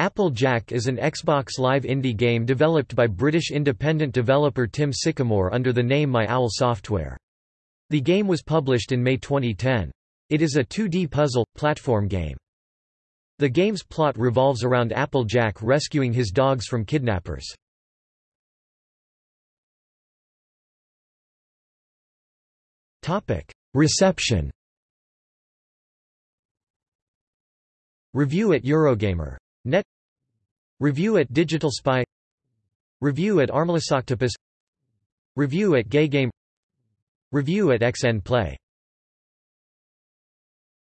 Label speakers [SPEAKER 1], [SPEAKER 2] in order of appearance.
[SPEAKER 1] Applejack is an Xbox Live indie game developed by British independent developer Tim Sycamore under the name My Owl Software. The game was published in May 2010. It is a 2D puzzle, platform game. The game's plot revolves around Applejack rescuing his dogs from kidnappers. Reception Review at Eurogamer. Net. Review at Digital Spy. Review at Armlessoctopus Review at Gay Game. Review at XN Play